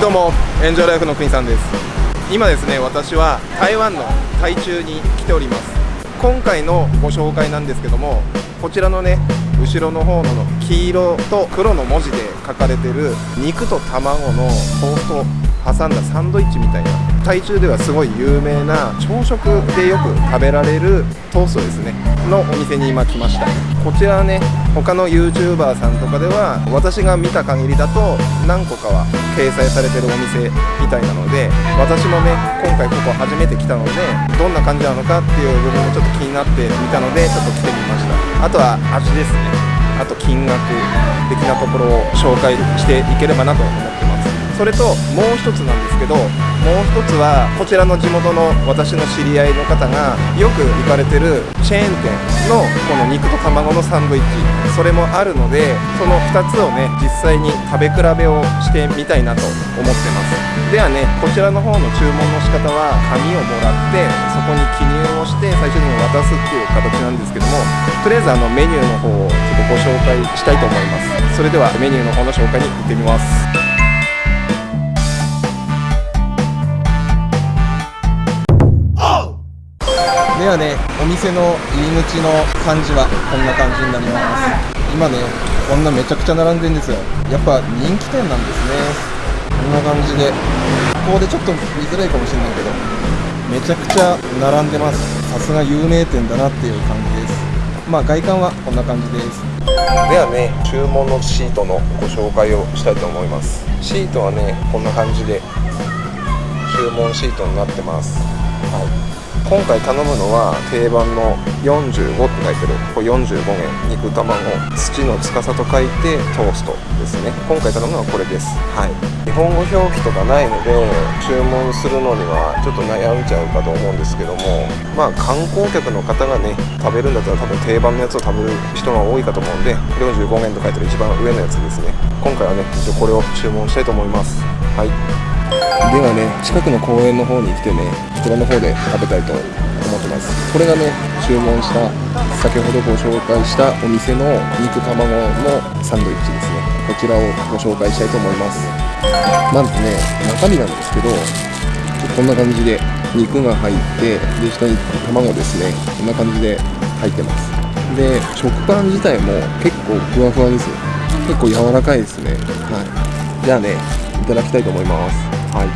はいどうもエンジョイライフの国さんです。今ですね私は台湾の台中に来ております。今回のご紹介なんですけどもこちらのね後ろの方の黄色と黒の文字で書かれてる肉と卵のトースト挟んだサンドイッチみたいな台中ではすごい有名な朝食でよく食べられるトーストですね。のお店に今来ました。こちらはね他の YouTuber さんとかでは私が見た限りだと何個かは掲載されてるお店みたいなので私もね今回ここ初めて来たのでどんな感じなのかっていう部分もちょっと気になってみたのでちょっと来てみました。あとは味ですね。あと金額的なところを紹介していければなと思ってます。それともう一つなんですけどもう一つはこちらの地元の私の知り合いの方がよく行かれてるチェーン店のこの肉と卵のサンドイッチそれもあるのでその2つをね実際に食べ比べをしてみたいなと思ってます。ではねこちらの方の注文の仕方は紙をもらってそこに記入をして最初に渡すっていう形なんですけどもとりあえずあのメニューの方をちょっとご紹介したいと思います。それではメニューの方の紹介に行ってみます。ではねお店の入り口の感じはこんな感じになります。今ねこんなめちゃくちゃ並んでるんですよ。やっぱ人気店なんですね。こんな感じで。ここでちょっと見づらいかもしれないけどめちゃくちゃ並んでます。さすが有名店だなっていう感じです。まあ外観はこんな感じです。ではね注文のシートのご紹介をしたいと思います。シートはねこんな感じで注文シートになってます。はい今回頼むのは定番の45って書いてる。これ45円肉卵土の司と書いてトーストですね。今回頼むのはこれです。はい。日本語表記とかないので注文するのにはちょっと悩んじゃうかと思うんですけどもまあ観光客の方がね食べるんだったら多分定番のやつを食べる人が多いかと思うんで45円と書いてる一番上のやつですね。今回はね一応これを注文したいと思います。はい。ではね近くの公園の方に来てねこちらの方で食べたいと思ってます。これがね注文した先ほどご紹介したお店の肉卵のサンドイッチですね。こちらをご紹介したいと思います。まずね中身なんですけどこんな感じで肉が入ってで下に卵ですね。こんな感じで入ってます。で食パン自体も結構ふわふわです結構柔らかいですね。はい。じゃあねいただきたいと思います。はい。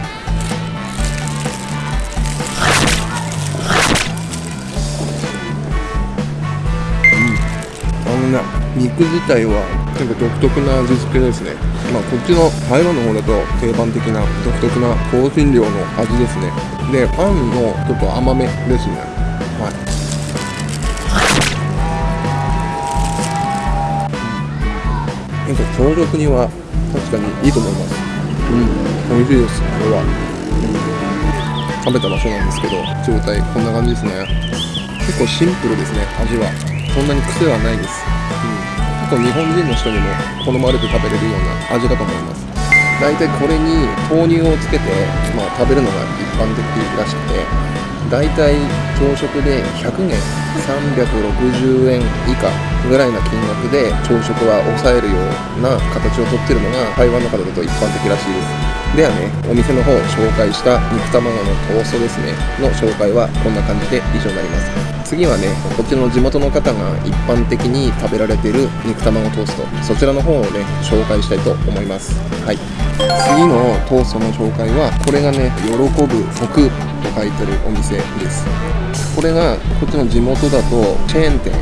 うん。あのね肉自体はなんか独特な味付けですね。まあこっちの台湾の方だと定番的な独特な香辛料の味ですね。でパンのちょっと甘めですね。はい。なんか朝食には確かにいいと思います。うん美味しいです。これは、うん、食べた場所なんですけど状態こんな感じですね。結構シンプルですね味は。そんなに癖はないです、うん、結構日本人の人にも好まれて食べれるような味だと思います。大体これに豆乳をつけて、まあ、食べるのが一般的らしくて大体朝食で100元360円以下ぐらいな金額で朝食は抑えるような形をとってるのが台湾の方だと一般的らしいです。ではね。お店の方を紹介した肉卵のトーストですね。の紹介はこんな感じで以上になります。次はねこっちの地元の方が一般的に食べられてる肉卵トースト。そちらの方をね紹介したいと思います。はい。次のトーストの紹介はこれがね喜ぶ福と書いてるお店です。これがこっちの地元だとチェーン店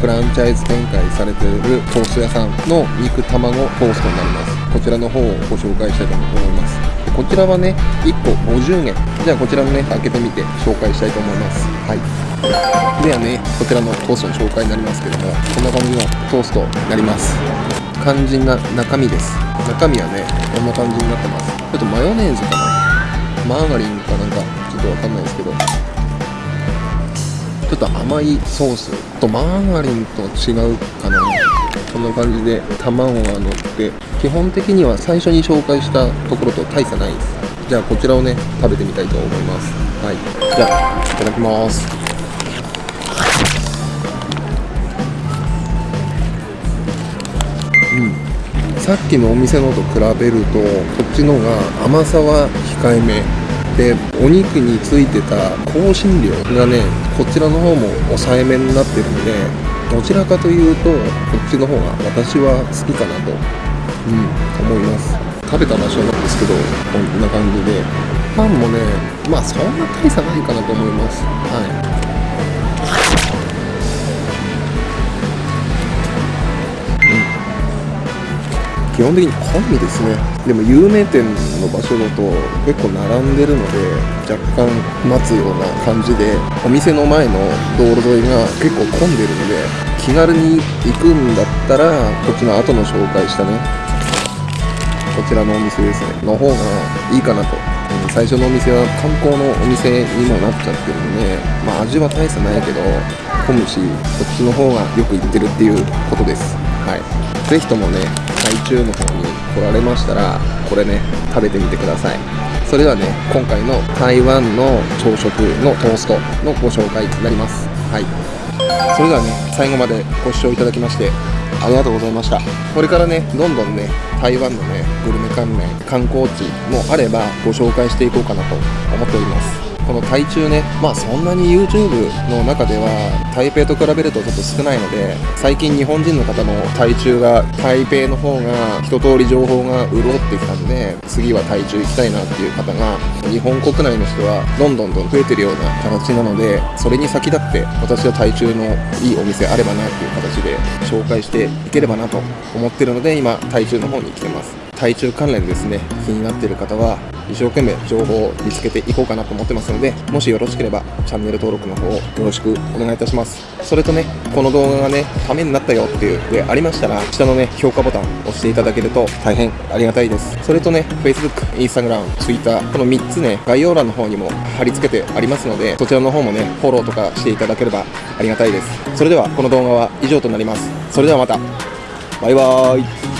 フランチャイズ展開されているトースト屋さんの肉卵トーストになります。こちらの方をご紹介したいと思います。こちらはね1個50円。じゃあこちらのね開けてみて紹介したいと思います。はい。ではねこちらのトーストの紹介になりますけどもこんな感じのトーストになります。肝心な中身です。中身はねこんな感じになってます。ちょっとマヨネーズかな？マーガリンかなんかちょっとわかんないですけど。ょっと甘いソースとマーガリンと違うかな。こんな感じで卵が乗って基本的には最初に紹介したところと大差ないです。じゃあこちらをね食べてみたいと思います。はい。じゃあいただきます。うん。さっきのお店のと比べるとこっちのが甘さは控えめ。でお肉についてた香辛料がねこちらの方も抑えめになってるんでどちらかというとこっちの方が私は好きかなと、うん、思います。食べた場所なんですけどこんな感じで。パンもねまあそんな大差ないかなと思います。はい。基本的に好みですね。でも有名店の場所だと結構並んでるので若干待つような感じでお店の前の道路沿いが結構混んでるので気軽に行くんだったらこっちの後の紹介したねこちらのお店ですね。の方がいいかなと。最初のお店は観光のお店にもなっちゃってるんでまあ味は大差ないけど混むしこっちの方がよく行ってるっていうことです。はい。是非ともね台中の方に来られましたらこれね食べてみてください。それではね今回の台湾の朝食のトーストのご紹介になります。はい。それではね最後までご視聴いただきましてありがとうございました。これからねどんどんね台湾のねグルメ関連観光地もあればご紹介していこうかなと思っております。この台中ね、まあそんなに YouTube の中では台北と比べるとちょっと少ないので、最近日本人の方の台中が台北の方が一通り情報が潤ってきたんで、次は台中行きたいなっていう方が、日本国内の人はどんどんどん増えてるような形なので、それに先立って私は台中のいいお店あればなっていう形で紹介していければなと思ってるので、今台中の方に来てます。台中関連ですね、気になっている方は、一生懸命情報を見つけていこうかなと思ってますので、もしよろしければチャンネル登録の方をよろしくお願いいたします。それとね、この動画がね、ためになったよっていうでありましたら、下のね、評価ボタンを押していただけると大変ありがたいです。それとね、Facebook、Instagram、Twitter、この3つね、概要欄の方にも貼り付けてありますので、そちらの方もね、フォローとかしていただければありがたいです。それでは、この動画は以上となります。それではまた。バイバーイ。